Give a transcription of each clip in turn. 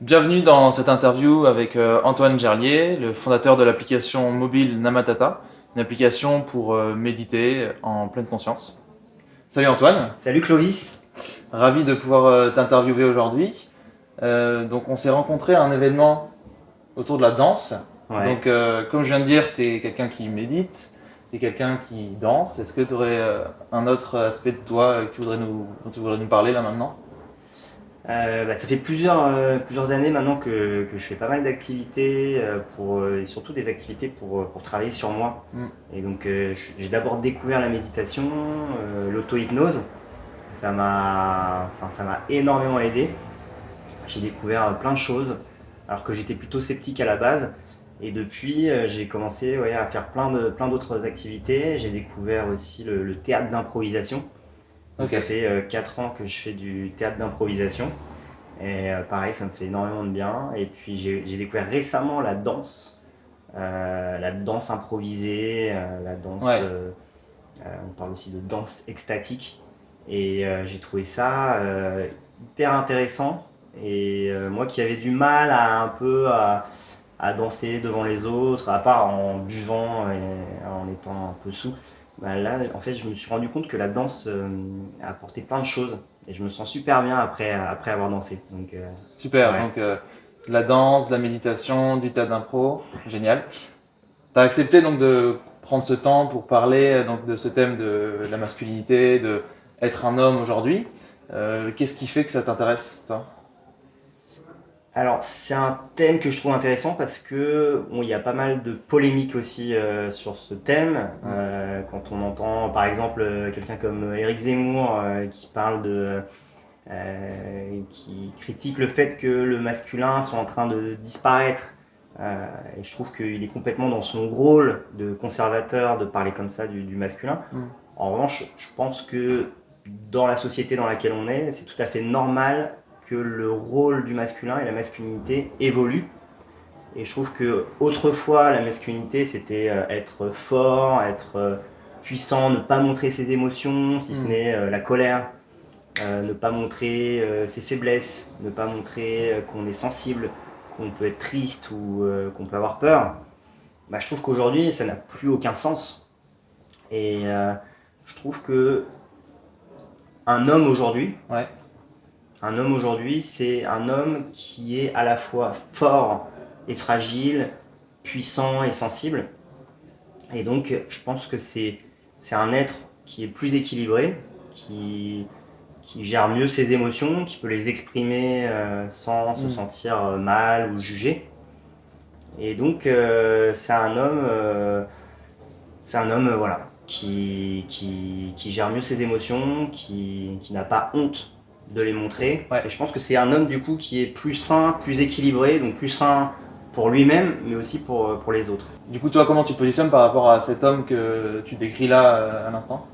Bienvenue dans cette interview avec euh, Antoine Gerlier, le fondateur de l'application mobile Namatata, une application pour euh, méditer en pleine conscience. Salut Antoine. Salut Clovis. Ravi de pouvoir euh, t'interviewer aujourd'hui. donc on s'est rencontré à un événement autour de la danse. Donc comme je viens de dire, tu es quelqu'un qui médite, tu es quelqu'un qui danse. Est-ce que tu aurais un autre aspect de toi que tu voudrais nous, dont tu voudrais nous parler là maintenant? Euh, bah, ça fait plusieurs, euh, plusieurs années maintenant que, que je fais pas mal d'activités, euh, pour et surtout des activités pour, pour travailler sur moi. Mm. Et donc j'ai d'abord découvert la méditation, l'auto-hypnose. Ça m'a enfin, énormément aidé. J'ai découvert plein de choses, alors que j'étais plutôt sceptique à la base. Et depuis, j'ai commencé ouais, à faire plein d'autres plein activités. J'ai découvert aussi le, le théâtre d'improvisation. Donc ça fait 4 euh, ans que je fais du théâtre d'improvisation. Et euh, pareil, ça me fait énormément de bien. Et puis j'ai découvert récemment la danse, euh, la danse improvisée, la danse. on parle aussi de danse extatique. Et j'ai trouvé ça hyper intéressant. Et moi qui avais du mal à un peu à, à, danser devant les autres, à part en buvant et en étant un peu sous, bah là, en fait, je me suis rendu compte que la danse euh, a apporté plein de choses. Et je me sens super bien après, après avoir dansé. Donc, euh, super, donc euh, la danse, la méditation, du tas d'impro, génial. Tu as accepté donc de prendre ce temps pour parler donc, de ce thème de la masculinité, de être un homme aujourd'hui. Qu'est-ce qui fait que ça t'intéresse, toi? Alors c'est un thème que je trouve intéressant parce que bon, il y a pas mal de polémiques aussi euh, sur ce thème. Euh, quand on entend par exemple euh, quelqu'un comme Eric Zemmour qui parle de qui critique le fait que le masculin soit en train de disparaître. et je trouve qu'il est complètement dans son rôle de conservateur de parler comme ça du, masculin. Mm. En revanche, je pense que dans la société dans laquelle on est, c'est tout à fait normal que le rôle du masculin et la masculinité évoluent. Et je trouve que autrefois, la masculinité, c'était euh, être fort, être euh, puissant, ne pas montrer ses émotions, si ce mm. n'est euh, la colère, ne pas montrer ses faiblesses, ne pas montrer qu'on est sensible, qu'on peut être triste ou qu'on peut avoir peur. Bah, je trouve qu'aujourd'hui, ça n'a plus aucun sens. Et je trouve que un homme aujourd'hui, ouais. Un homme aujourd'hui, c'est un homme qui est à la fois fort et fragile, puissant et sensible. Et donc, je pense que c'est un être qui est plus équilibré, qui, qui gère mieux ses émotions, qui peut les exprimer euh, sans se mm. sentir euh, mal ou jugé. Et donc, euh, c'est un homme, c'est un homme voilà, qui, qui, qui, gère mieux ses émotions, qui, qui n'a pas honte de les montrer. Et je pense que c'est un homme du coup qui est plus sain, plus équilibré, donc plus sain pour lui-même, mais aussi pour, euh, pour les autres. Du coup, toi, comment tu positionnes par rapport à cet homme que tu décris là euh, à l'instant?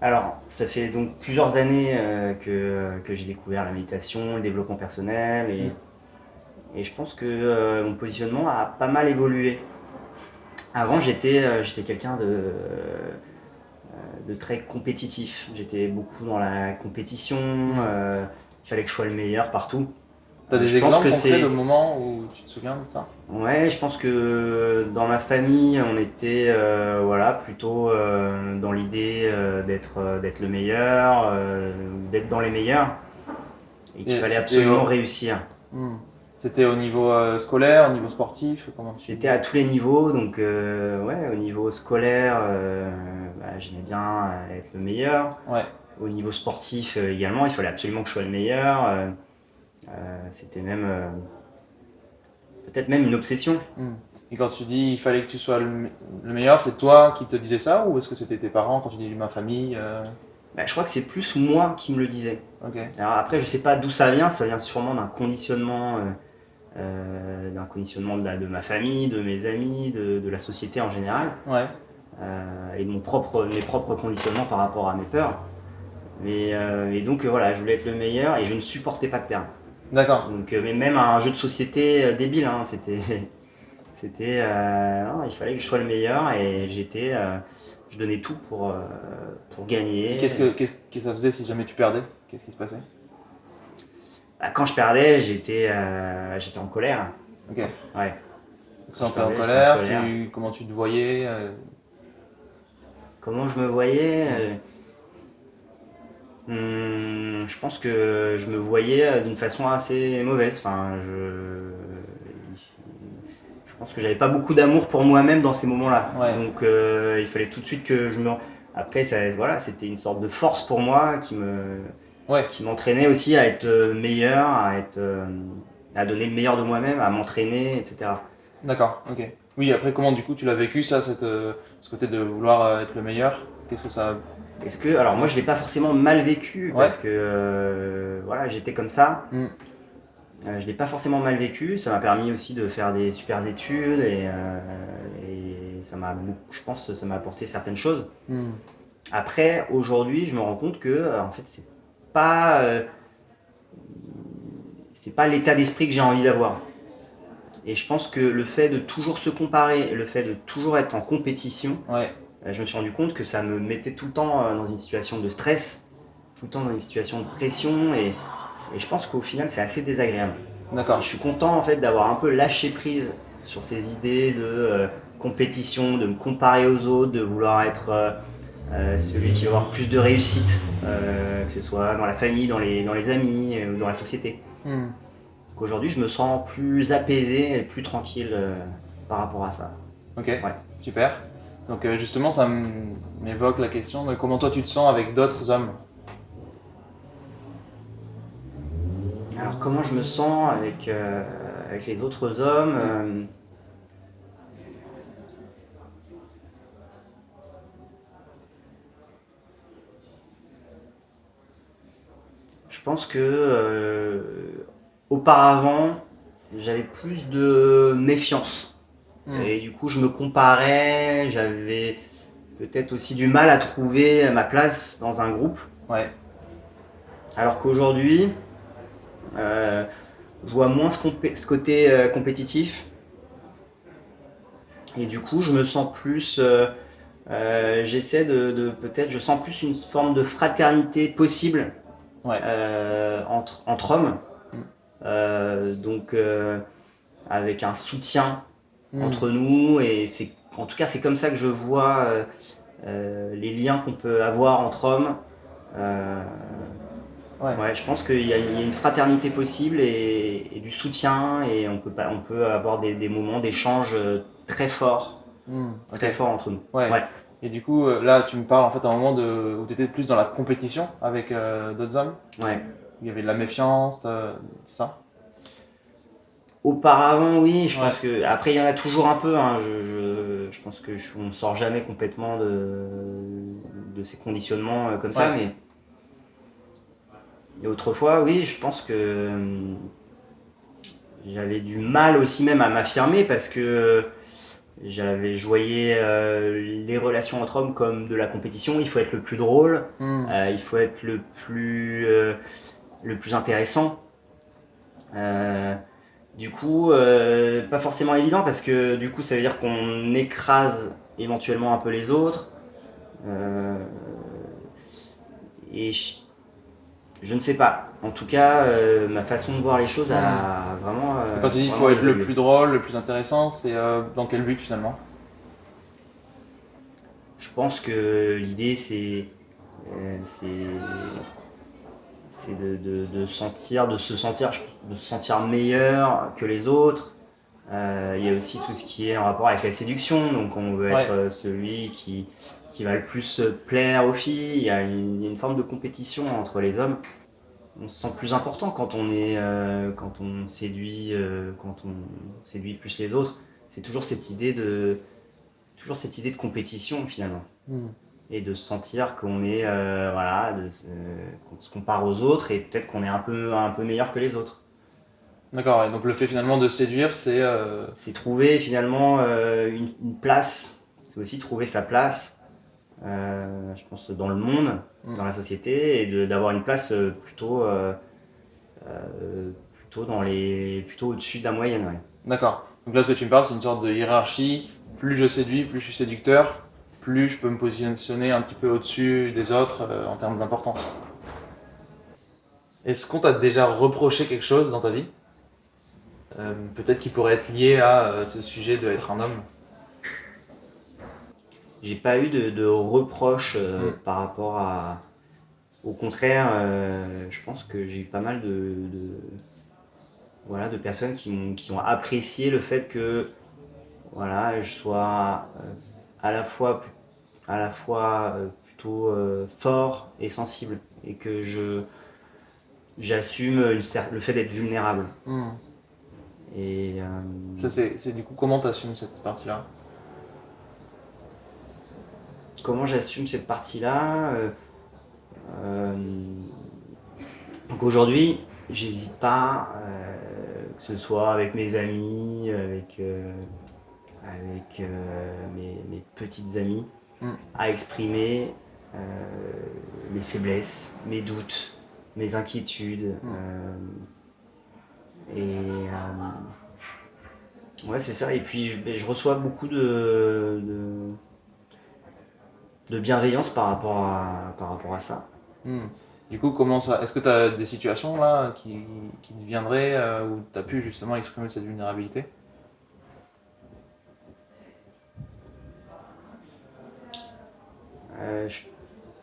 Alors, ça fait donc plusieurs années euh, que, que j'ai découvert la méditation, le développement personnel, et, mm. et je pense que mon positionnement a pas mal évolué. Avant, j'étais j'étais quelqu'un de de très compétitif. J'étais beaucoup dans la compétition, euh, il fallait que je sois le meilleur partout. T'as des exemples concrets de moments où tu te souviens de ça? Ouais, je pense que dans ma famille, on était euh, voilà, plutôt euh, dans l'idée d'être d'être le meilleur, d'être dans les meilleurs, et qu'il fallait absolument réussir. Hmm. C'était au niveau euh, scolaire, au niveau sportif C'était à tous les niveaux, donc euh, ouais, au niveau scolaire, euh, j'aimais bien être le meilleur. Ouais. Au niveau sportif également, il fallait absolument que je sois le meilleur. C'était même peut-être même une obsession. Hmm. Et quand tu dis il fallait que tu sois le, meilleur, c'est toi qui te disais ça ou est-ce que c'était tes parents quand tu dis ma famille bah, je crois que c'est plus moi qui me le disais. Alors après, je sais pas d'où ça vient, ça vient sûrement d'un conditionnement euh, d'un conditionnement de, de, ma famille, de mes amis, de, de la société en général. Ouais. Euh, et de mon propre, mes propres conditionnements par rapport à mes peurs. Mais, euh, et donc voilà, je voulais être le meilleur et je ne supportais pas de perdre. D'accord. Donc, mais même un jeu de société débile, hein, c'était, c'était, il fallait que je sois le meilleur et j'étais, je donnais tout pour, pour gagner. Qu'est-ce que, qu'est-ce que ça faisait si jamais tu perdais? Qu'est-ce qui se passait? Bah, quand je perdais, j'étais euh, j'étais en colère. Ok. Ouais. Tu sentais en colère, j'étais en colère. tu- comment tu te voyais euh, Comment je me voyais hmm, Je pense que je me voyais euh, d'une façon assez mauvaise. Enfin, je, je pense que j'avais pas beaucoup d'amour pour moi-même dans ces moments-là. Ouais. Donc, euh, il fallait tout de suite que je me. Après, ça, voilà, c'était une sorte de force pour moi qui me, Ouais. qui m'entraînait aussi à être euh, meilleur, à être, à donner le meilleur de moi-même, à m'entraîner, etc. D'accord, ok. Oui, après, comment du coup tu l'as vécu ça, cette, euh, ce côté de vouloir euh, être le meilleur? Qu'est-ce que ça. Est-ce que, alors moi je l'ai pas forcément mal vécu Ouais. parce que euh, voilà j'étais comme ça. Mm. Euh, je l'ai pas forcément mal vécu. Ça m'a permis aussi de faire des super études et, et ça m'a, je pense, que ça m'a apporté certaines choses. Hmm. Après aujourd'hui je me rends compte que en fait c'est pas, c'est pas l'état d'esprit que j'ai envie d'avoir. Et je pense que le fait de toujours se comparer, le fait de toujours être en compétition, Ouais, euh, je me suis rendu compte que ça me mettait tout le temps euh, dans une situation de stress, tout le temps dans une situation de pression, et, et je pense qu'au final c'est assez désagréable. D'accord. je suis content en fait d'avoir un peu lâché prise sur ces idées de euh, compétition, de me comparer aux autres, de vouloir être euh, euh, celui qui va avoir plus de réussite, que ce soit dans la famille, dans les, dans les amis ou dans la société. Hmm. Donc Aujourd'hui je me sens plus apaisé et plus tranquille euh, par rapport à ça. Ok, super. Donc euh, justement, ça m'évoque la question de comment toi tu te sens avec d'autres hommes? Alors comment je me sens avec, euh, avec les autres hommes Je pense que auparavant j'avais plus de méfiance Hmm. et du coup je me comparais, j'avais peut-être aussi du mal à trouver ma place dans un groupe. Ouais, Alors qu'aujourd'hui, euh, je vois moins ce, côté euh, compétitif. Et du coup, je me sens plus. euh, J'essaie de, de- peut-être. Je sens plus une forme de fraternité possible Ouais. entre, entre hommes. Euh, donc, euh, avec un soutien Hmm. entre nous. Et c'est, en tout cas, c'est comme ça que je vois euh, les liens qu'on peut avoir entre hommes. Ouais. ouais, je pense qu'il y, a il y a une fraternité possible et, et du soutien et on peut, pas, on peut avoir des, des moments d'échange très forts, Hmm, très forts entre nous. Ouais. Ouais. Et du coup, là, tu me parles en fait à un moment de, où tu étais plus dans la compétition avec euh, d'autres hommes? Ouais. Il y avait de la méfiance, euh, c'est ça? Auparavant, oui, je Ouais. pense que. Après, il y en a toujours un peu. hein, je, je, je pense que je- on ne sort jamais complètement de, de ces conditionnements euh, comme ça, mais. Et autrefois, oui, je pense que hum, j'avais du mal aussi même à m'affirmer parce que j'avais voyais euh, les relations entre hommes comme de la compétition. Il faut être le plus drôle, Hmm, euh, il faut être le plus, euh, le plus intéressant. Euh, du coup, euh, pas forcément évident parce que du coup, ça veut dire qu'on écrase éventuellement un peu les autres. Euh, et je, je ne sais pas. En tout cas, ma façon de voir les choses a vraiment. Quand tu dis il faut être le plus drôle, le plus intéressant, c'est dans quel but finalement? Je pense que l'idée, c'est euh, c'est de, de, de sentir, de se sentir, de se sentir meilleur que les autres. Euh, il y a aussi tout ce qui est en rapport avec la séduction. Donc, on veut être Ouais. euh, celui qui, qui va le plus plaire aux filles. Il y, a une, forme de compétition entre les hommes. On se sent plus important quand on est, euh, quand on séduit, euh, quand on séduit plus les autres. C'est toujours cette idée de, toujours cette idée de compétition finalement Hmm. Et de se sentir qu'on est euh, voilà de, se- qu'on se compare aux autres et peut-être qu'on est un peu un peu meilleur que les autres D'accord, et donc le fait finalement de séduire, c'est. euh, c'est trouver finalement euh, une, une place c'est aussi trouver sa place euh, je pense dans le monde Mm. dans la société et d'avoir une place euh, plutôt euh, euh, plutôt dans les plutôt au-dessus de la moyenne ouais. D'accord. Donc là, ce que tu me parles, c'est une sorte de hiérarchie. Plus je séduis, plus je suis séducteur, plus je peux me positionner un petit peu au-dessus des autres euh, en termes d'importance. Est-ce qu'on t'a déjà reproché quelque chose dans ta vie? Euh, Peut-être qui pourrait être lié à euh, ce sujet de être un homme J'ai pas eu de, de reproches euh, Mm. par rapport à. Au contraire, je pense que j'ai eu pas mal de, de- voilà, de personnes qui, m'ont- qui ont apprécié le fait que voilà, je sois euh, à la fois, à la fois euh, plutôt euh, fort et sensible et que je j'assume le fait d'être vulnérable. Hmm. Et euh, Ça, c'est du coup, comment t'assumes cette partie-là? Comment j'assume cette partie-là? Euh, euh, Donc aujourd'hui, j'hésite pas, euh, que ce soit avec mes amis, avec, avec mes, mes petites amies, Mm. à exprimer euh, mes faiblesses, mes doutes, mes inquiétudes. Mm. euh, et euh, ouais, c'est ça. Et puis je, je reçois beaucoup de- de de bienveillance par rapport à, par rapport à ça. Hmm. Du coup, comment ça Est-ce que tu as des situations là qui, qui te viendraient euh, où tu as pu justement exprimer cette vulnérabilité? Je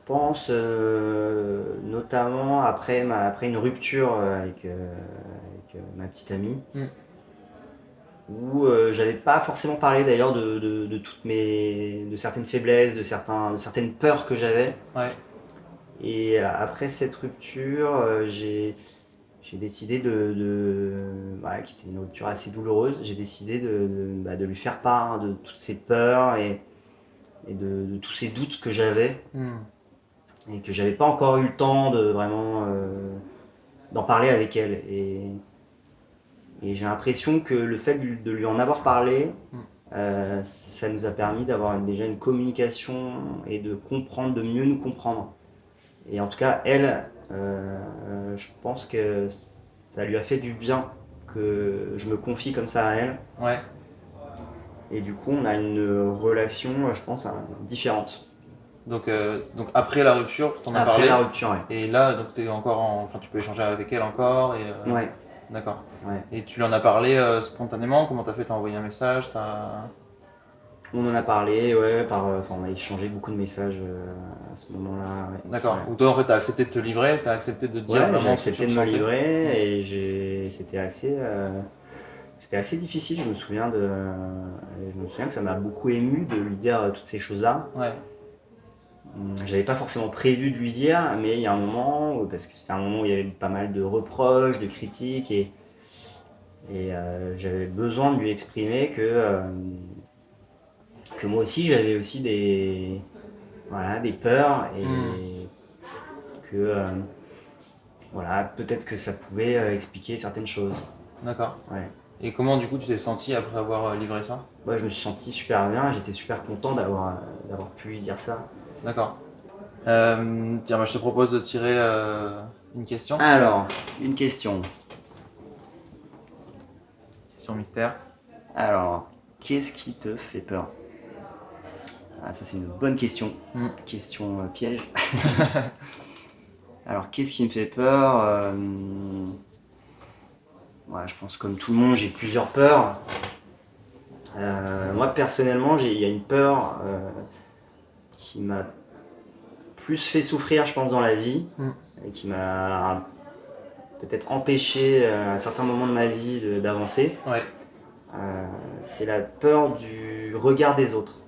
pense euh, notamment après, ma, après une rupture euh, avec, euh, avec, euh, ma petite amie, Mm. où euh, j'avais pas forcément parlé d'ailleurs de, de, de toutes mes de certaines faiblesses, de, certains, de certaines peurs que j'avais. Ouais. Et euh, après cette rupture, euh, j'ai j'ai décidé de, de voilà, qui était une rupture assez douloureuse, j'ai décidé de, de, bah, de lui faire part de toutes ces peurs et, et de, de tous ces doutes que j'avais Hmm. et que j'avais pas encore eu le temps de vraiment euh, d'en parler avec elle. Et, et j'ai l'impression que le fait de, lui- de lui en avoir parlé, Mm. euh, ça nous a permis d'avoir déjà une communication et de comprendre, de mieux nous comprendre. Et en tout cas, elle, euh, je pense que ça lui a fait du bien que je me confie comme ça à elle. Ouais. Et du coup, on a une relation, euh, je pense, hein, différente. Donc, euh, donc après la rupture, t'en as Après parlé. la rupture, ouais. Et là, donc t'es encore en... enfin, tu peux échanger avec elle encore. Et, euh, Ouais. D'accord. Ouais. Et tu lui en as parlé euh, spontanément? Comment t'as fait? T'as envoyé un message? T'as... On en a parlé, ouais, par, on a échangé beaucoup de messages à ce moment-là. ouais. D'accord. Ou toi, en fait, t'as accepté de te livrer, t'as accepté de te dire Ouais, j'ai accepté tu de me livrer et c'était assez, c'était assez difficile. Je me souviens de, je me souviens que ça m'a beaucoup ému de lui dire euh, toutes ces choses-là. Ouais. Hum, J'avais pas forcément prévu de lui dire, mais il y a un moment, où- parce que c'était un moment où il y avait pas mal de reproches, de critiques, et, et euh, j'avais besoin de lui exprimer que, euh, que moi aussi j'avais aussi des, voilà, des peurs, et Mm. que euh, voilà, peut-être que ça pouvait expliquer certaines choses. D'accord. Ouais. Et comment, du coup, tu t'es senti après avoir euh, livré ça? Moi, je me suis senti super bien, j'étais super content d'avoir euh, d'avoir pu lui dire ça. D'accord. Euh, tiens, moi, je te propose de tirer euh, une question. Alors, une question. Question mystère. Alors, qu'est-ce qui te fait peur? Ah, ça c'est une bonne question. Mm. Question euh, piège. Alors, qu'est-ce qui me fait peur? Euh, ouais, Je pense comme tout le monde, j'ai plusieurs peurs. Euh, moi personnellement, il y a une peur euh, qui m'a plus fait souffrir, je pense, dans la vie, Mm. et qui m'a peut-être empêché euh, à certains moments de ma vie d'avancer. Ouais. Euh, c'est la peur du regard des autres.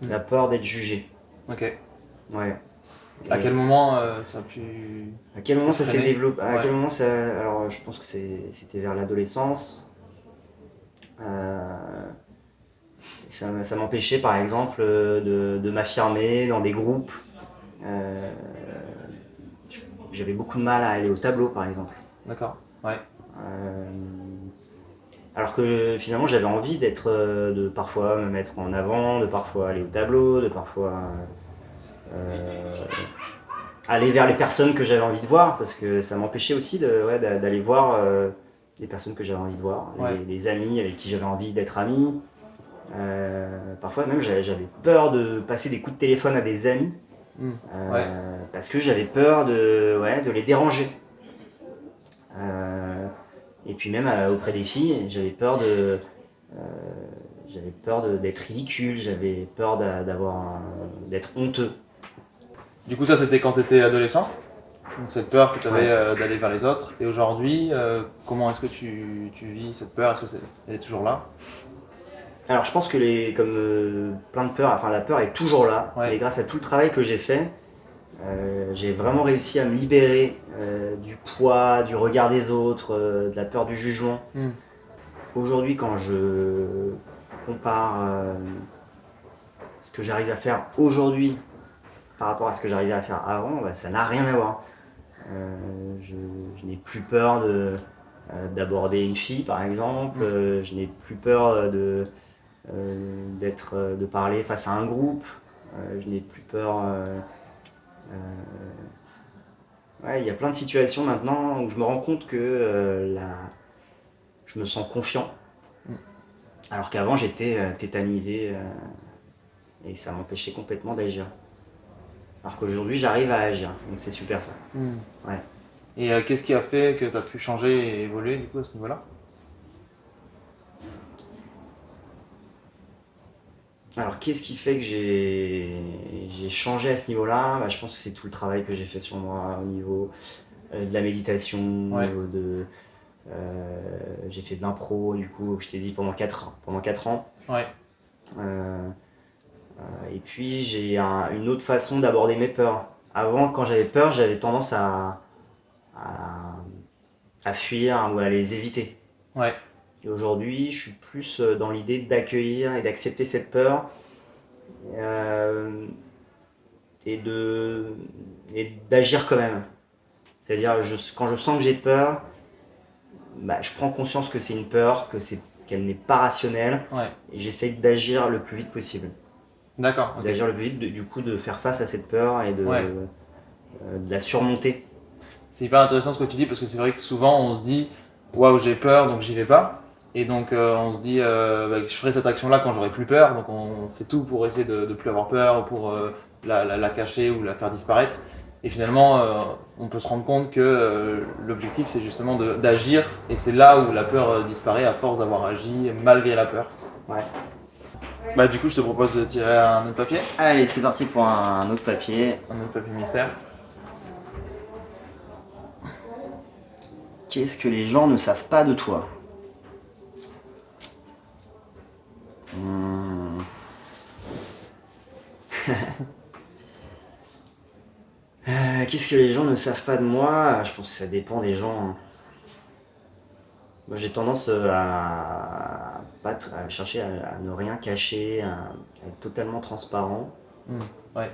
Mm. La peur d'être jugé. Ok. Ouais. À quel moment euh, ça a pu. à quel moment ça s'est développé À Ouais. quel moment ça. Alors, je pense que c'était vers l'adolescence. Euh, ça m'empêchait, par exemple, euh, de, de m'affirmer dans des groupes. Euh, J'avais beaucoup de mal à aller au tableau, par exemple. D'accord. Ouais. Euh, alors que finalement j'avais envie d'être, euh, de parfois me mettre en avant, de parfois aller au tableau, de parfois euh, aller vers les personnes que j'avais envie de voir, parce que ça m'empêchait aussi de, ouais, d'a- d'aller voir euh, les personnes que j'avais envie de voir, Ouais. les, les amis avec qui j'avais envie d'être ami. Euh, parfois même j'avais peur de passer des coups de téléphone à des amis, Mm. euh, Ouais. parce que j'avais peur de, les déranger. Et puis même auprès des filles, j'avais peur de, j'avais peur d'être ridicule, j'avais peur d'avoir, d'être honteux. Du coup, ça, c'était quand tu étais adolescent donc cette peur que tu avais euh, d'aller vers les autres. Et aujourd'hui, euh, comment est-ce que tu, tu, vis cette peur? Est-ce qu'elle est, est, toujours là? Alors je pense que les, comme euh, plein de peurs, enfin la peur est toujours là. Et grâce à tout le travail que j'ai fait, j'ai vraiment réussi à me libérer du poids, du regard des autres, de la peur du jugement. Hmm. Aujourd'hui, quand je compare ce que j'arrive à faire aujourd'hui par rapport à ce que j'arrivais à faire avant, bah, ça n'a rien à voir. Euh, je, n'ai plus peur euh, d'aborder une fille, par exemple. Mm. Euh, je n'ai plus peur de, de parler face à un groupe. je n'ai plus peur. Ouais, il y a plein de situations maintenant où je me rends compte que la... je me sens confiant. Mm. Alors qu'avant, j'étais tétanisé et ça m'empêchait complètement d'agir. Alors qu'aujourd'hui, j'arrive à agir. Donc c'est super ça. Hmm. Ouais. Et euh, qu'est-ce qui a fait que tu as pu changer et évoluer du coup à ce niveau-là? Alors qu'est-ce qui fait que j'ai changé à ce niveau-là? Bah, Je pense que c'est tout le travail que j'ai fait sur moi au niveau euh, de la méditation, de... Euh, j'ai fait de l'impro, du coup, je t'ai dit pendant 4 ans. Pendant 4 ans. Ouais. Euh, et puis j'ai une autre façon d'aborder mes peurs. Avant, quand j'avais peur, j'avais tendance à, à, fuir ou à les éviter. Ouais. Et aujourd'hui, je suis plus euh, dans l'idée d'accueillir et d'accepter cette peur. Euh, et de et d'agir quand même. C'est-à-dire, quand je sens que j'ai peur, bah, je prends conscience que c'est une peur, que c'est qu'elle n'est pas rationnelle, et j'essaye d'agir le plus vite possible. D'accord. D'agir le plus vite, du coup, de faire face à cette peur et de, euh, de la surmonter. C'est hyper intéressant ce que tu dis parce que c'est vrai que souvent on se dit waouh j'ai peur donc j'y vais pas et donc euh, on se dit euh, bah, je ferai cette action là quand j'aurai plus peur donc on fait tout pour essayer de ne plus avoir peur pour la, la, cacher ou la faire disparaître et finalement on peut se rendre compte que l'objectif c'est justement d'agir et c'est là où la peur disparaît à force d'avoir agi malgré la peur. Ouais. Bah du coup je te propose de tirer un autre papier. Allez c'est parti pour un autre papier. Un autre papier mystère. Qu'est-ce que les gens ne savent pas de toi? Hmm. euh, Qu'est-ce que les gens ne savent pas de moi? Je pense que ça dépend des gens. Hein. Moi j'ai tendance à pas à chercher à, ne rien cacher, à, être totalement transparent. Mmh, ouais.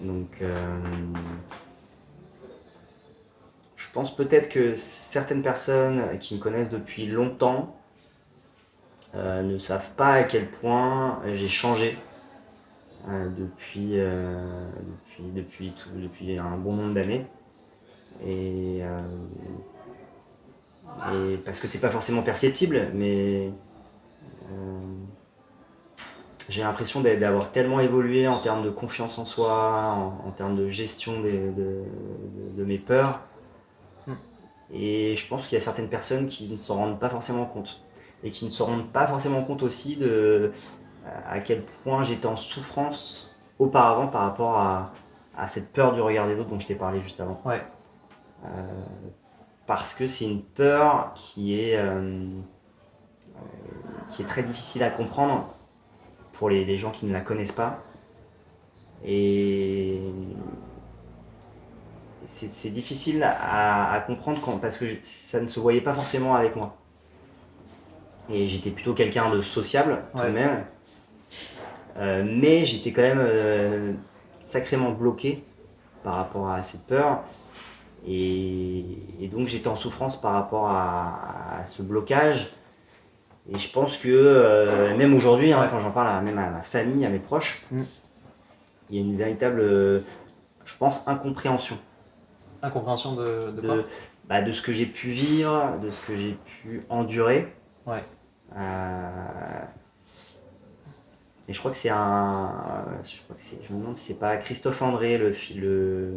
Donc, euh, je pense peut-être que certaines personnes qui me connaissent depuis longtemps euh, ne savent pas à quel point j'ai changé euh, depuis, depuis, depuis, depuis un bon nombre d'années. Et, et parce que c'est pas forcément perceptible, mais j'ai l'impression d'avoir tellement évolué en termes de confiance en soi, en, termes de gestion de, mes peurs. Hmm. Et je pense qu'il y a certaines personnes qui ne s'en rendent pas forcément compte. Et qui ne se rendent pas forcément compte aussi de à quel point j'étais en souffrance auparavant par rapport à, cette peur du regard des autres dont je t'ai parlé juste avant. Ouais. Euh, parce que c'est une peur qui est... Euh, qui est très difficile à comprendre pour les, gens qui ne la connaissent pas. Et c'est difficile à, comprendre quand, parce que ça ne se voyait pas forcément avec moi. Et j'étais plutôt quelqu'un de sociable tout de même. Euh, mais j'étais quand même euh, sacrément bloqué par rapport à cette peur. Et, donc j'étais en souffrance par rapport à ce blocage. Et je pense que euh, même aujourd'hui, hein, quand j'en parle à, même à ma famille, à mes proches, mm. il y a une véritable, euh, je pense, incompréhension. Incompréhension de, de, quoi? Bah, De ce que j'ai pu vivre, de ce que j'ai pu endurer. Ouais. Euh, et je crois que c'est un. Je, crois que je me demande si c'est pas Christophe André, le, le,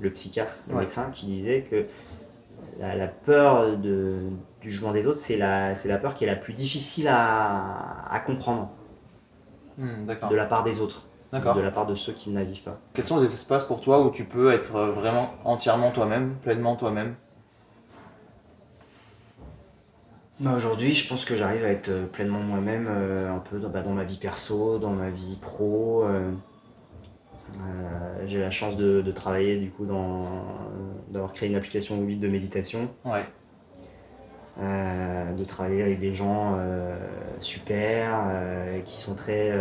le psychiatre, le médecin, qui disait que la, peur de, du jugement des autres, c'est la, la peur qui est la plus difficile à, à comprendre hmm, de la part des autres, de la part de ceux qui ne la vivent pas. Quels sont les espaces pour toi où tu peux être vraiment entièrement toi-même, pleinement toi-même? Bah Aujourd'hui, je pense que j'arrive à être pleinement moi-même, euh, un peu dans, bah, dans, ma vie perso, dans ma vie pro. Euh, euh, j'ai la chance de, travailler du coup dans d'avoir créé une application mobile de méditation. Ouais. Euh, de travailler avec des gens euh, super, qui sont très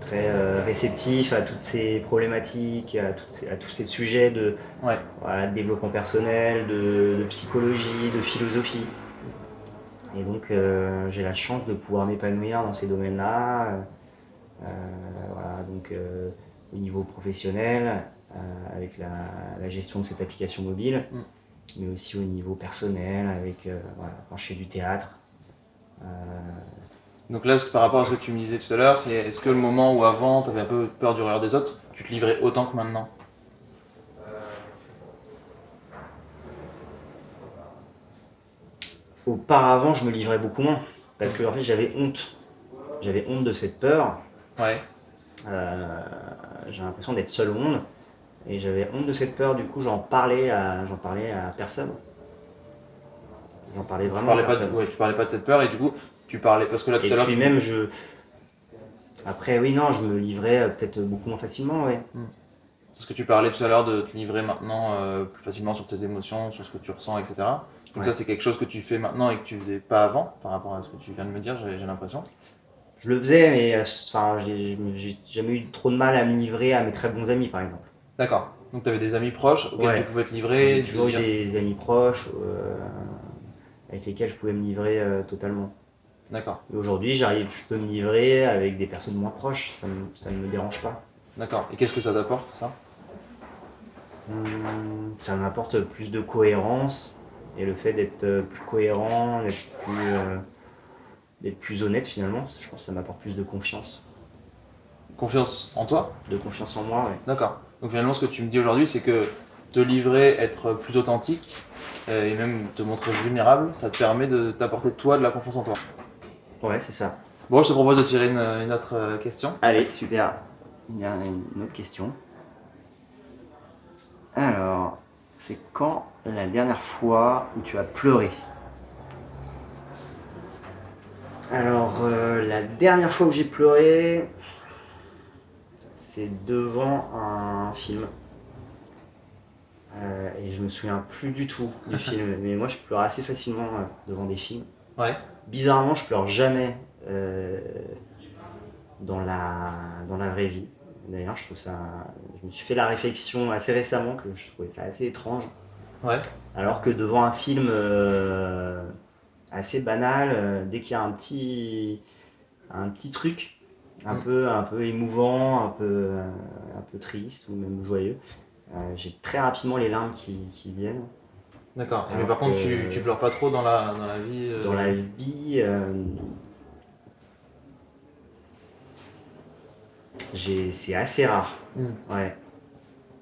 très réceptifs à toutes ces problématiques, à, toutes à tous ces sujets de, voilà, de développement personnel, de, de, psychologie, de philosophie. Et donc j'ai la chance de pouvoir m'épanouir dans ces domaines-là. Euh, voilà, donc euh, au niveau professionnel, euh, avec la, gestion de cette application mobile, mm. mais aussi au niveau personnel, avec quand je fais du théâtre. Donc là, par rapport à ce que tu me disais tout à l'heure, c'est est-ce que le moment où avant tu avais un peu peur du regard des autres, tu te livrais autant que maintenant? Auparavant, je me livrais beaucoup moins. Parce que en fait, j'avais honte. J'avais honte de cette peur. Ouais. Euh, j'ai l'impression d'être seul au monde. Et j'avais honte de cette peur, du coup j'en parlais à, j'en parlais à personne. J'en parlais vraiment à personne. Pas de, tu parlais pas de cette peur et du coup tu parlais parce que là tout à l'heure. puis même je. Après oui non je me livrais euh, peut-être beaucoup moins facilement ouais. Hmm. Parce que tu parlais tout à l'heure de te livrer maintenant euh, plus facilement sur tes émotions, sur ce que tu ressens, etc. Donc ça c'est quelque chose que tu fais maintenant et que tu faisais pas avant par rapport à ce que tu viens de me dire, j'ai l'impression je le faisais, mais euh, enfin, j'ai jamais eu trop de mal à me livrer à mes très bons amis, par exemple. D'accord. Donc tu avais des amis proches auxquels tu pouvais te livrer J'ai toujours eu des amis proches euh, avec lesquels je pouvais me livrer euh, totalement. D'accord. Et aujourd'hui, j'arrive, je peux me livrer avec des personnes moins proches, ça, ça ne me dérange pas. D'accord. Et qu'est-ce que ça t'apporte, ça? Hum, Ça m'apporte plus de cohérence et le fait d'être plus cohérent, d'être plus d'être plus honnête finalement. Je pense que ça m'apporte plus de confiance. Confiance en toi? De confiance en moi, oui. D'accord. Donc finalement, ce que tu me dis aujourd'hui, c'est que te livrer, être plus authentique euh, et même te montrer vulnérable, ça te permet de t'apporter toi de la confiance en toi. Ouais, c'est ça. Bon, je te propose de tirer une, autre euh, question. Allez, super. Il y a une autre question. Alors, c'est quand la dernière fois où tu as pleuré? Alors, euh, la dernière fois où j'ai pleuré, c'est devant un film. Euh, et je me souviens plus du tout du film. Mais moi, je pleure assez facilement euh, devant des films. Ouais. Bizarrement, je pleure jamais dans, la, dans la vraie vie. D'ailleurs, je trouve ça. Je me suis fait la réflexion assez récemment que je trouvais ça assez étrange. Ouais. Alors que devant un film assez banal. Euh, dès qu'il y a un petit, un petit truc, un, mm. peu, un peu émouvant, un peu, un peu triste ou même joyeux, euh, j'ai très rapidement les larmes qui, qui viennent. D'accord. Mais par contre, tu, tu pleures pas trop dans la, dans la vie euh, Dans la vie, c'est assez rare. Mm. Ouais.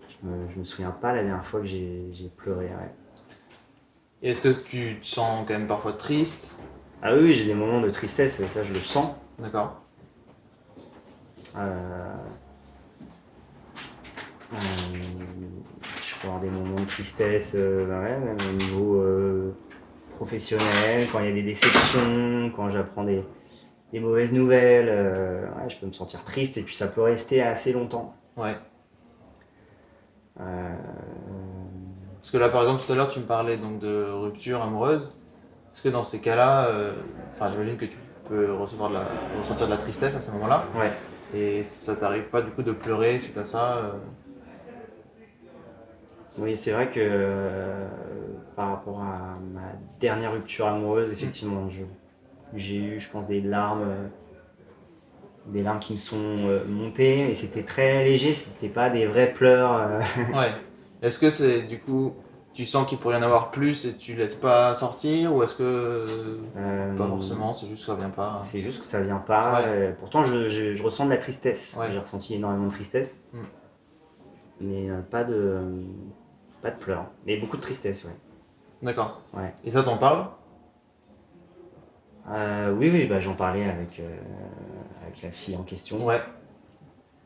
Je me, je me souviens pas la dernière fois que j'ai pleuré. Ouais est-ce que tu te sens quand même parfois triste? Ah oui, j'ai des moments de tristesse, ça je le sens. D'accord. Euh, euh, je peux avoir des moments de tristesse, euh, bah même au niveau professionnel, quand il y a des déceptions, quand j'apprends des, mauvaises nouvelles, je peux me sentir triste et puis ça peut rester assez longtemps. Ouais. Parce que là, par exemple, tout à l'heure, tu me parlais donc de rupture amoureuse. Est-ce que dans ces cas-là, euh, enfin, j'imagine que tu peux recevoir de la, ressentir de la tristesse à ce moment-là. Ouais. Et ça t'arrive pas du coup de pleurer suite à ça euh Oui, c'est vrai que euh, par rapport à ma dernière rupture amoureuse, effectivement, j'ai eu, je pense, des larmes, des larmes qui me sont montées, mais c'était très léger, c'était pas des vrais pleurs. ouais. Est-ce que c'est du coup, tu sens qu'il pourrait y en avoir plus et tu laisses pas sortir ou est-ce que euh, pas forcément, c'est juste que ça vient pas? C'est juste que ça vient pas. Euh, pourtant, je, ressens de la tristesse. J'ai ressenti énormément de tristesse, mm. mais euh, pas de pas de pleurs, mais beaucoup de tristesse, ouais. D'accord. Ouais. Et ça, t'en parles? Oui, oui, bah, j'en parlais avec, avec la fille en question. Ouais.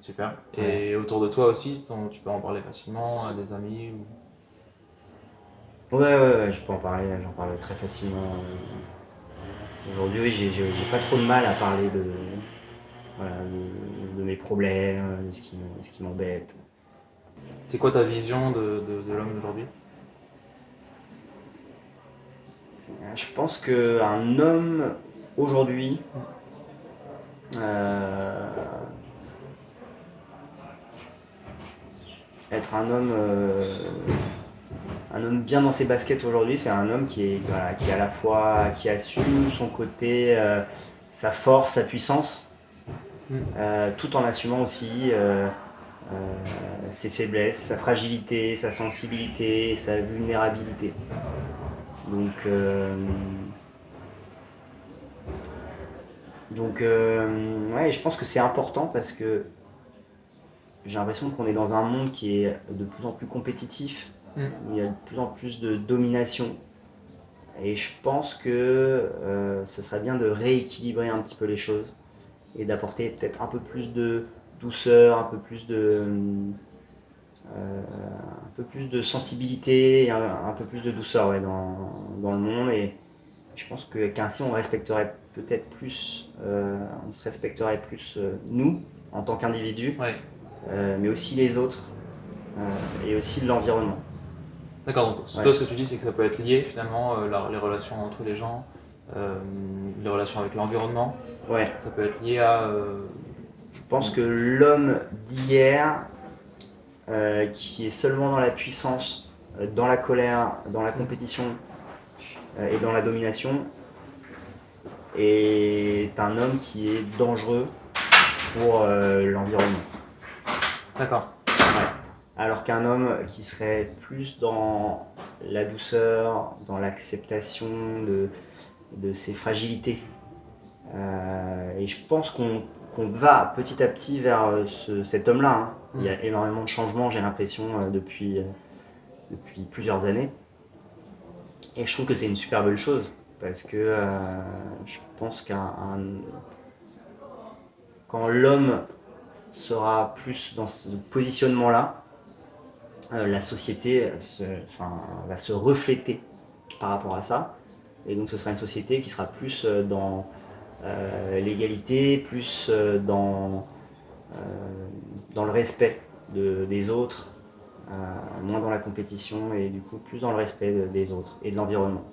Super. Et autour de toi aussi, tu peux en parler facilement à des amis ou... Ouais, ouais, ouais, je peux en parler, j'en parle très facilement. Aujourd'hui, oui, j'ai pas trop de mal à parler de, voilà, de, de mes problèmes, de ce qui, ce qui m'embête. C'est quoi ta vision de, de, de l'homme d'aujourd'hui? Je pense qu'un homme aujourd'hui, euh, être un homme, euh, un homme bien dans ses baskets aujourd'hui, c'est un homme qui est, voilà, qui est à la fois, qui assume son côté, euh, sa force, sa puissance, Mm. euh, tout en assumant aussi ses faiblesses, sa fragilité, sa sensibilité, sa vulnérabilité. Donc, donc ouais, je pense que c'est important parce que j'ai l'impression qu'on est dans un monde qui est de plus en plus compétitif. Mm. où Il y a de plus en plus de domination. Et je pense que euh, ce serait bien de rééquilibrer un petit peu les choses et d'apporter peut-être un peu plus de douceur, un peu plus de, euh, un peu plus de sensibilité, et un, un peu plus de douceur ouais, dans, dans le monde. Et je pense que qu'ainsi on respecterait peut-être plus, euh, on se respecterait plus nous en tant qu'individus, Ouais. Euh, mais aussi les autres euh, et aussi l'environnement. D'accord, donc Ouais. toi ce que tu dis c'est que ça peut être lié finalement, euh, la- les relations entre les gens, les relations avec l'environnement, Ouais, ça peut être lié à... je pense que l'homme d'hier, qui est seulement dans la puissance, dans la colère, dans la compétition et dans la domination, est un homme qui est dangereux pour euh, l'environnement. D'accord. Alors qu'un homme qui serait plus dans la douceur, dans l'acceptation de, de ses fragilités. Euh, et je pense qu'on va petit à petit vers euh, ce- cet homme-là. hein. Il y a énormément de changements, j'ai l'impression, euh, depuis, depuis plusieurs années. Et je trouve que c'est une super belle chose. Parce que je pense qu'un un- quand l'homme sera plus dans ce positionnement-là, euh, la société se, enfin, va se refléter par rapport à ça. Et donc ce sera une société qui sera plus euh, dans euh, l'égalité, plus euh, dans, euh, dans le respect de- des autres, euh, moins dans la compétition et du coup plus dans le respect de- des autres et de l'environnement.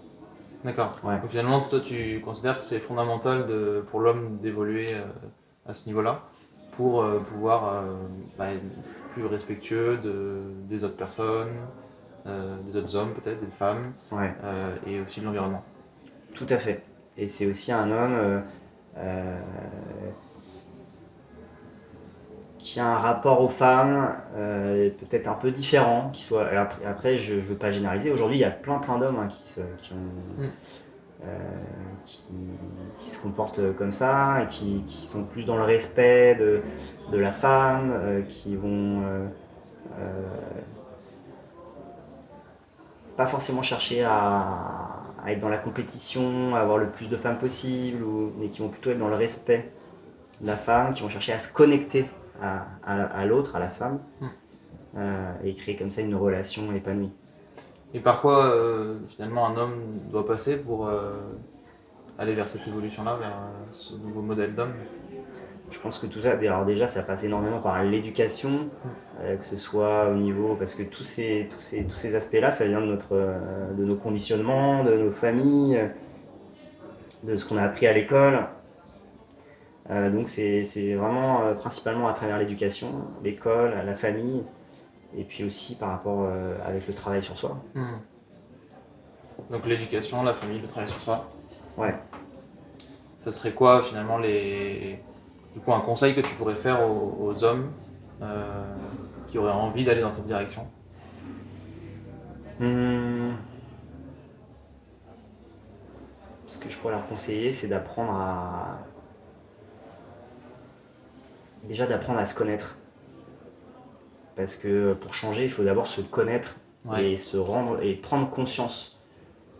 D'accord. Ouais. Donc finalement, toi, tu considères que c'est fondamental de, pour l'homme d'évoluer euh, à ce niveau-là? Pour euh, pouvoir euh, bah, être plus respectueux de, des autres personnes, euh, des autres hommes peut-être, des femmes, Ouais. et aussi de l'environnement. Tout à fait. Et c'est aussi un homme qui a un rapport aux femmes euh, peut-être un peu différent. Qui soit, après, après, je ne veux pas généraliser. Aujourd'hui, il y a plein plein d'hommes hein, qui, qui, ont- Mm. Euh, qui, qui se comportent comme ça et qui, qui sont plus dans le respect de, de la femme, euh, qui vont euh, pas forcément chercher à, à être dans la compétition, à avoir le plus de femmes possible, ou, mais qui vont plutôt être dans le respect de la femme, qui vont chercher à se connecter à, à- à l'autre, à la femme, Mm. euh, et créer comme ça une relation épanouie. Et par quoi euh, finalement un homme doit passer pour euh, aller vers cette évolution-là, vers euh, ce nouveau modèle d'homme? Je pense que tout ça, alors déjà, ça passe énormément par l'éducation, euh, que ce soit au niveau, parce que tous ces, tous ces, tous ces aspects-là, ça vient de, notre, euh, de nos conditionnements, de nos familles, de ce qu'on a appris à l'école. Euh, donc c'est c'est vraiment principalement à travers l'éducation, l'école, la famille, et puis aussi par rapport euh, avec le travail sur soi. Hmm. Donc l'éducation, la famille, le travail sur soi. Ouais. Ça serait quoi finalement les... Du coup, un conseil que tu pourrais faire aux, aux hommes euh, qui auraient envie d'aller dans cette direction? Hmm. Ce que je pourrais leur conseiller, c'est d'apprendre à. Déjà d'apprendre à se connaître. Parce que pour changer, il faut d'abord se connaître et se rendre et prendre conscience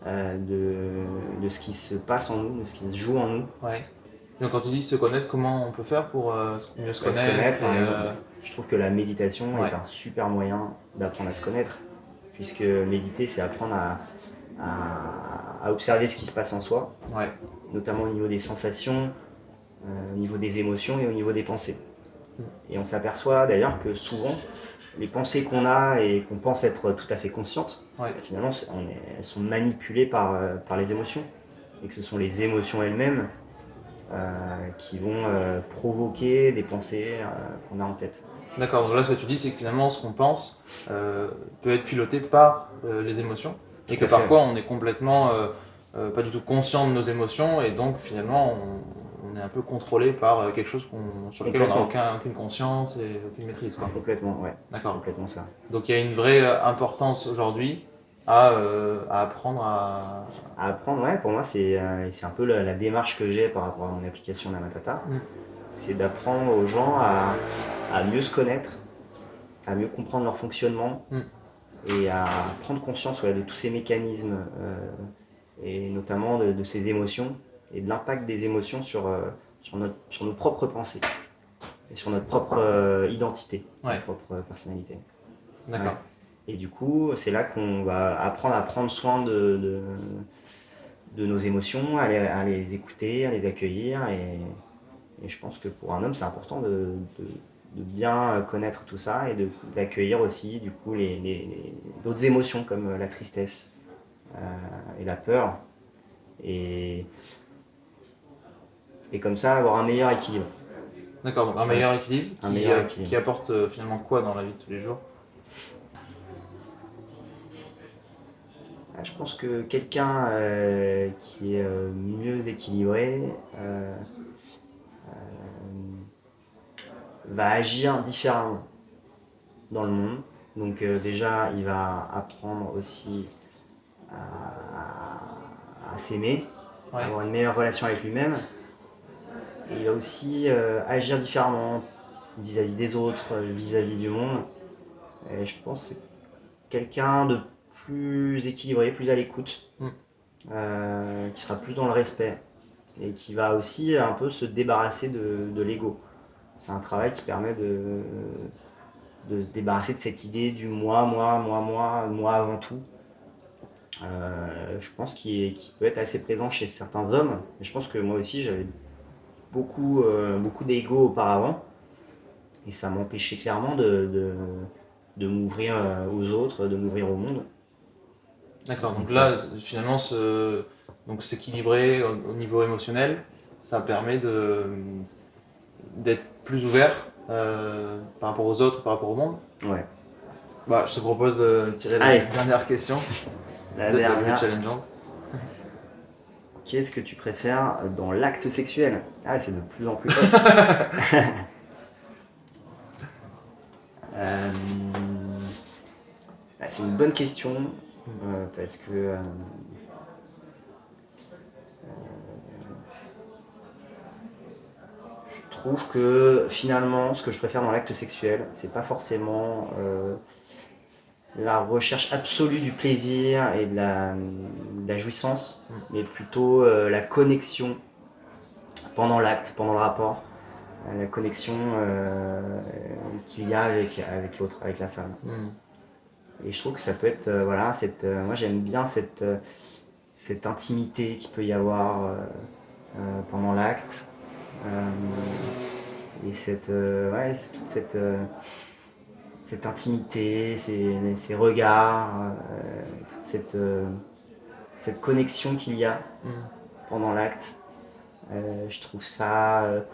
euh, de, de, ce qui se passe en nous, de ce qui se joue en nous. Ouais. Donc quand tu dis se connaître, comment on peut faire pour euh, mieux se connaître, euh, Je trouve que la méditation est un super moyen d'apprendre à se connaître, puisque méditer, c'est apprendre à, à, observer ce qui se passe en soi, notamment au niveau des sensations, au niveau des émotions et au niveau des pensées. Mm. Et on s'aperçoit d'ailleurs que souvent, les pensées qu'on a et qu'on pense être tout à fait conscientes, finalement, elles sont manipulées par, euh, par les émotions. Et que ce sont les émotions elles-mêmes euh, qui vont euh, provoquer des pensées qu'on a en tête. D'accord, donc là ce que tu dis c'est que finalement ce qu'on pense peut être piloté par les émotions et que parfois on est complètement pas du tout conscient de nos émotions et donc finalement on, on est un peu contrôlé par euh, quelque chose sur lequel on n'a aucun, aucune conscience et aucune maîtrise. Quoi. Complètement, ouais. D'accord. complètement ça. Donc il y a une vraie euh, importance aujourd'hui à, euh, à, apprendre à... à... apprendre, ouais, pour moi c'est un peu la, démarche que j'ai par rapport à mon application Namatata. Mm. C'est d'apprendre aux gens à, à, mieux se connaître, à mieux comprendre leur fonctionnement mm. et à prendre conscience de tous ces mécanismes et notamment de, de ces émotions et de l'impact des émotions sur, euh, sur, notre, sur nos propres pensées et sur notre propre euh, identité, notre propre personnalité. D'accord. Et du coup, c'est là qu'on va apprendre à prendre soin de, de, de nos émotions, à les, à les, écouter, à les accueillir. Et, et je pense que pour un homme, c'est important de, de, bien connaître tout ça et d'accueillir aussi du coup les, les, d'autres émotions comme la tristesse euh, et la peur. Et et comme ça avoir un meilleur équilibre. D'accord, donc un meilleur équilibre, un qui, meilleur équilibre. qui apporte euh, finalement quoi dans la vie de tous les jours? Ah, Je pense que quelqu'un euh, qui est euh, mieux équilibré va agir différemment dans le monde. Donc déjà, il va apprendre aussi à, s'aimer, avoir une meilleure relation avec lui-même. Et il va aussi euh, agir différemment vis-à-vis des autres, euh, vis-à-vis du monde. Et je pense que c'est quelqu'un de plus équilibré, plus à l'écoute, mm. euh, qui sera plus dans le respect et qui va aussi un peu se débarrasser de, de l'ego. C'est un travail qui permet de, de se débarrasser de cette idée du moi, moi, moi, moi, moi avant tout. je pense qu'il peut être assez présent chez certains hommes. Et je pense que moi aussi, j'avais beaucoup, euh, beaucoup d'ego auparavant. Et ça m'empêchait clairement de, de, de m'ouvrir euh, aux autres, de m'ouvrir au monde. D'accord, donc, là, finalement, ce, donc s'équilibrer au, niveau émotionnel, ça permet d'être plus ouvert euh, par rapport aux autres, par rapport au monde. Ouais. Bah, je te propose de tirer la dernière question. La dernière. Qu'est-ce que tu préfères dans l'acte sexuel Ah, c'est de plus en plus euh, bah, c'est une bonne question euh, parce que euh, je trouve que finalement, ce que je préfère dans l'acte sexuel, c'est pas forcément la recherche absolue du plaisir et de la, jouissance, mm. mais plutôt euh, la connexion pendant l'acte, pendant le rapport, euh, la connexion euh, qu'il y a avec, avec l'autre, avec la femme. Mm. Et je trouve que ça peut être, voilà, cette, moi j'aime bien cette, cette intimité qu'il peut y avoir pendant l'acte. et cette, ouais, toute cette cette intimité, ces, regards, euh, toute cette, euh, cette connexion qu'il y a mm. pendant l'acte. Euh, je trouve ça...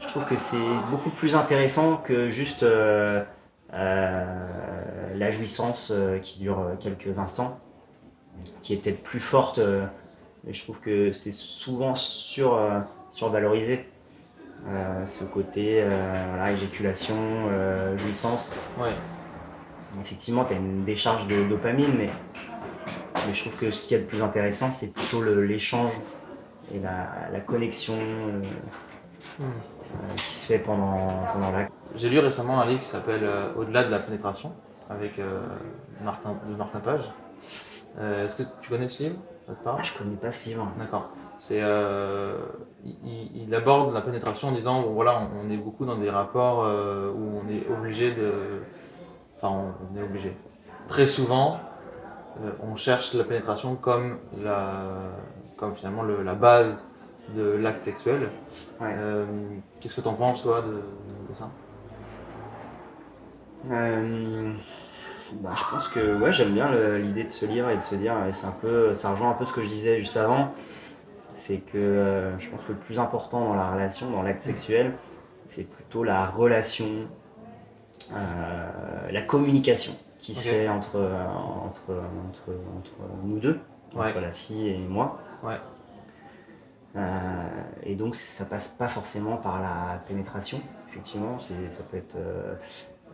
je trouve que c'est beaucoup plus intéressant que juste la jouissance qui dure quelques instants, qui est peut-être plus forte, mais je trouve que c'est souvent sur, survalorisé. Euh, ce côté euh, voilà, éjaculation, euh, jouissance. Ouais. Effectivement, tu as une décharge de dopamine, mais, mais je trouve que ce qui est le plus intéressant, c'est plutôt l'échange et la, la connexion hmm. qui se fait pendant, pendant l'acte. J'ai lu récemment un livre qui s'appelle Au-delà de la pénétration, avec Martin, de Martin Page. Est-ce que tu connais ce livre? Ça te parle? Ah, Je connais pas ce livre. D'accord. C'est, il, aborde la pénétration en disant voilà, on, est beaucoup dans des rapports où on est obligé de. Enfin, on, est obligé. Très souvent, on cherche la pénétration comme, la, comme finalement la base de l'acte sexuel. Euh, qu'est-ce que tu en penses, toi, de, ça? Euh, bah, Je pense que ouais, j'aime bien l'idée de se lire et de se dire, et c'est un peu, ça rejoint un peu ce que je disais juste avant, c'est que euh, je pense que le plus important dans la relation, dans l'acte sexuel, c'est plutôt la relation, la communication qui se fait entre, entre, entre, entre, nous deux, entre la fille et moi. Ouais. Euh, et donc ça passe pas forcément par la pénétration, effectivement, ça peut être euh,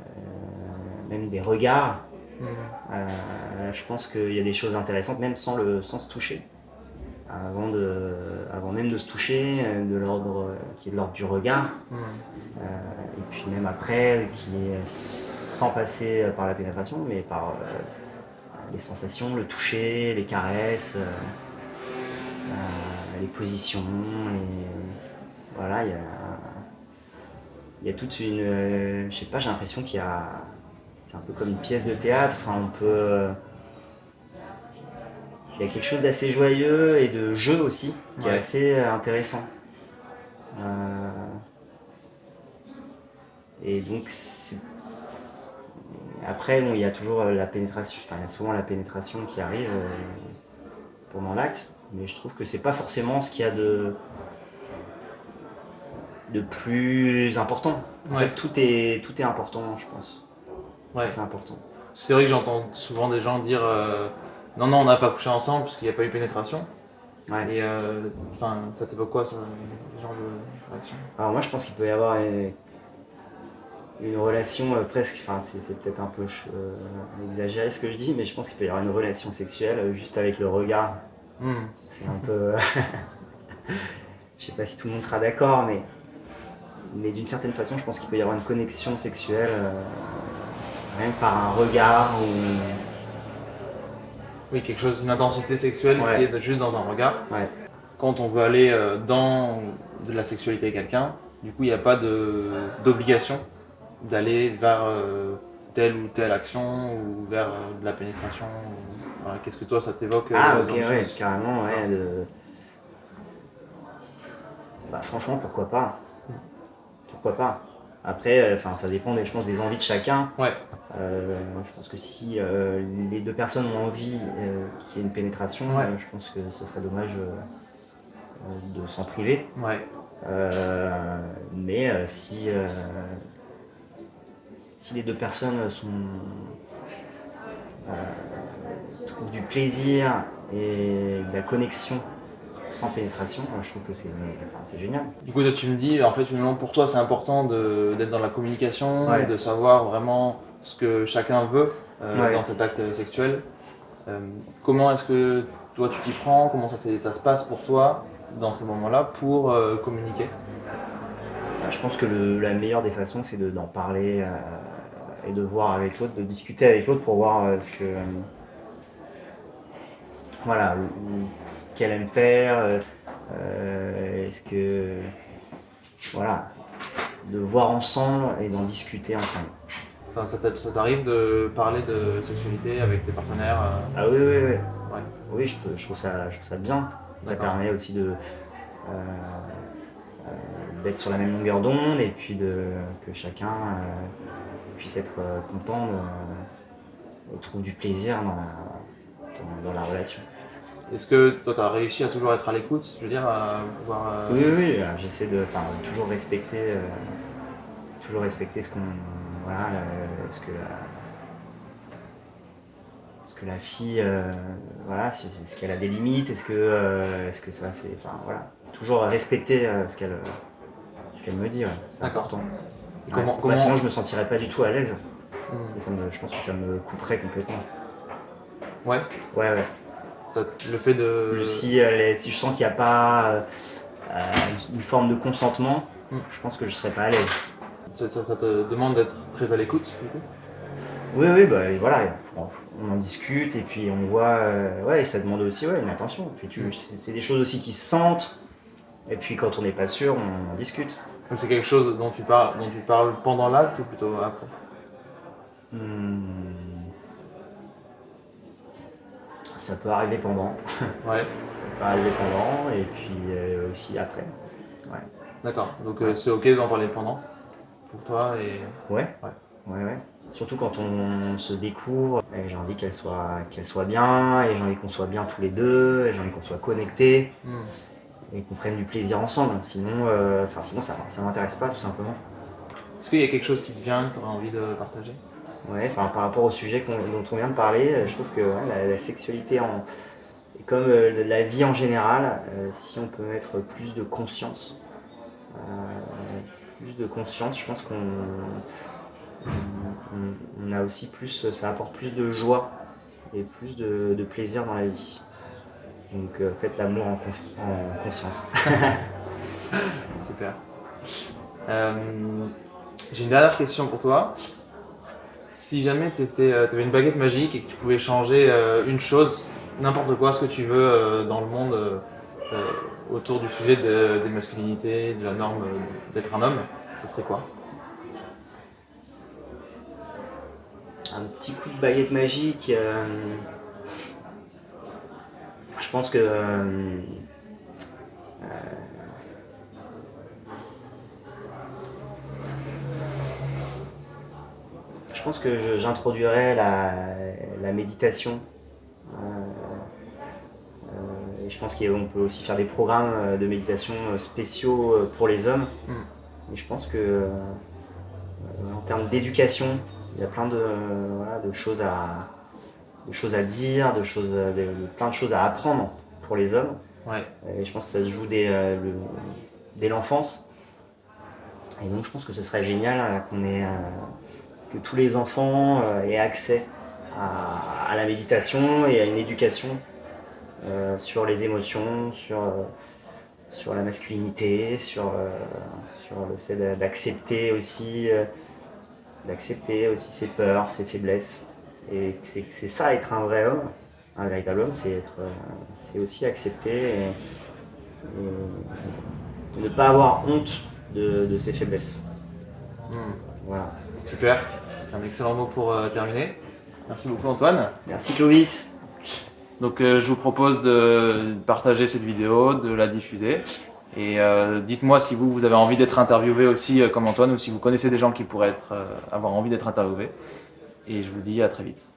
euh, même des regards. Mmh. je pense qu'il y a des choses intéressantes, même sans, le, sans se toucher. Avant, de, avant même de se toucher, de l'ordre qui est de l'ordre du regard, mmh. et puis même après, qui est sans passer par la pénétration, mais par les sensations, le toucher, les caresses les positions, et voilà, il y a, y a toute une, je sais pas, j'ai l'impression qu'il y a, c'est un peu comme une pièce de théâtre, enfin on peut, il y a quelque chose d'assez joyeux et de jeu aussi, qui est assez intéressant. Euh, et donc, après, bon, il y a toujours la pénétration, enfin, il y a souvent la pénétration qui arrive euh, pendant l'acte, mais je trouve que c'est pas forcément ce qu'il y a de de plus important. En fait, tout est tout est important, je pense. Ouais. Important. C'est vrai que j'entends souvent des gens dire euh, non non on n'a pas couché ensemble parce qu'il n'y a pas eu pénétration. Ouais. Et euh, enfin ça t'évoque quoi ce genre de réaction? Alors moi je pense qu'il peut y avoir une, relation euh, presque, enfin c'est peut-être un peu exagéré ce que je dis, mais je pense qu'il peut y avoir une relation sexuelle juste avec le regard Hmm. C'est un peu. je sais pas si tout le monde sera d'accord, mais, mais d'une certaine façon, je pense qu'il peut y avoir une connexion sexuelle, euh, rien que par un regard ou. Oui, quelque chose, une intensité sexuelle qui est juste dans un regard. Quand on veut aller euh, dans de la sexualité avec quelqu'un, du coup, il n'y a pas d'obligation d'aller vers euh, telle ou telle action ou vers de la pénétration. Qu'est-ce que toi, ça t'évoque Ah, euh, ok, ouais, carrément, ouais. Bah, franchement, pourquoi pas? Pourquoi pas? Après, euh, enfin, ça dépend, je pense, des envies de chacun. Ouais. Euh, je pense que si les deux personnes ont envie qu'il y ait une pénétration, je pense que ce serait dommage de s'en priver. Ouais. mais si, si les deux personnes sont trouve du plaisir et de la connexion sans pénétration, je trouve que c'est génial. Du coup, tu me dis, en fait, finalement, pour toi, c'est important d'être dans la communication, de savoir vraiment ce que chacun veut euh, dans cet acte sexuel. Euh, comment est-ce que toi, tu t'y prends? Comment ça, ça, se passe pour toi dans ces moments-là pour euh, communiquer? Bah, Je pense que la meilleure des façons, c'est d'en parler et de voir avec l'autre, de discuter avec l'autre pour voir ce que voilà, ce qu'elle aime faire, est-ce que, voilà, de voir ensemble et d'en discuter ensemble. Enfin, ça t'arrive de parler de sexualité avec tes partenaires euh Ah oui, oui, oui. Ouais. Oui, je, je, trouve ça, je trouve ça bien. Ça permet aussi de d'être sur la même longueur d'onde et puis de, que chacun puisse être content trouve du plaisir dans la, dans la relation. Est-ce que toi, tu as réussi à toujours être à l'écoute Je veux dire, à pouvoir. Euh, oui, oui, euh, j'essaie de toujours respecter, euh, toujours respecter ce qu'on. Voilà, ce que. ce que la fille. voilà, est-ce qu'elle a des limites Est-ce que, est-ce que ça, c'est. Enfin, voilà. Toujours respecter ce qu'elle ce qu'elle me dit, c'est important. comment, bah, sinon, je me sentirais pas du tout à l'aise. Hmm. je pense que ça me couperait complètement. Ouais Ouais, ouais le fait de... Si, euh, si je sens qu'il n'y a pas euh, une forme de consentement, hmm. je pense que je ne serais pas à l'aise. Ça, te demande d'être très à l'écoute, du coup Oui, oui, bah, voilà, on en discute et puis on voit, euh, ouais, ça demande aussi ouais, une attention. Mm. c'est des choses aussi qui se sentent, et puis quand on n'est pas sûr, on, en discute. Donc c'est quelque chose dont tu parles, dont tu parles pendant l'acte ou plutôt après? Hmm. Ça peut arriver pendant. Ouais. ça peut arriver pendant et puis euh, aussi après. Ouais. D'accord, donc euh, c'est ok d'en parler pendant? Pour toi et... Ouais. Ouais. Ouais, ouais. Surtout quand on se découvre, j'ai envie qu'elle soit, qu'elle soit bien, et j'ai envie qu'on soit bien tous les deux, et j'ai envie qu'on soit connectés, hmm. et qu'on prenne du plaisir ensemble. Sinon, euh, sinon ça ne m'intéresse pas, tout simplement. Est-ce qu'il y a quelque chose qui te vient, que tu as envie de partager? Ouais, enfin, par rapport au sujet dont on vient de parler, je trouve que la, sexualité, en, comme euh, la vie en général, euh, si on peut mettre plus de conscience, plus de conscience, je pense qu'on on, a aussi plus, ça apporte plus de joie et plus de, plaisir dans la vie. Donc euh, faites l'amour en, conscience. Super. Euh, j'ai une dernière question pour toi. Si jamais tu euh, avais une baguette magique et que tu pouvais changer une chose, n'importe quoi, ce que tu veux dans le monde autour du sujet des masculinités, de la norme d'être un homme, ce serait quoi? Un petit coup de baguette magique. Euh, je pense que euh, euh, je pense que j'introduirais la, méditation. Et je pense qu'on peut aussi faire des programmes de méditation spéciaux pour les hommes. Mm. Et je pense que en termes d'éducation, il y a plein de, de, choses, à, choses à dire, de choses, plein de choses à apprendre pour les hommes. Et je pense que ça se joue dès, euh, dès l'enfance. Et donc je pense que ce serait génial euh, qu'on ait, euh, que tous les enfants aient accès à, la méditation et à une éducation sur les émotions, sur, sur la masculinité, sur, sur le fait d'accepter aussi d'accepter aussi ses peurs, ses faiblesses. Et c'est ça être un vrai homme, un véritable homme, c'est être, euh, c'est aussi accepter et, ne pas avoir honte de, ses faiblesses. Hmm. Voilà. Super, c'est un excellent mot pour euh, terminer. Merci beaucoup Antoine. Merci Clovis. Donc euh, je vous propose de partager cette vidéo, de la diffuser. Et euh, dites-moi si vous, avez envie d'être interviewé aussi euh, comme Antoine ou si vous connaissez des gens qui pourraient avoir envie d'être interviewés. Et je vous dis à très vite.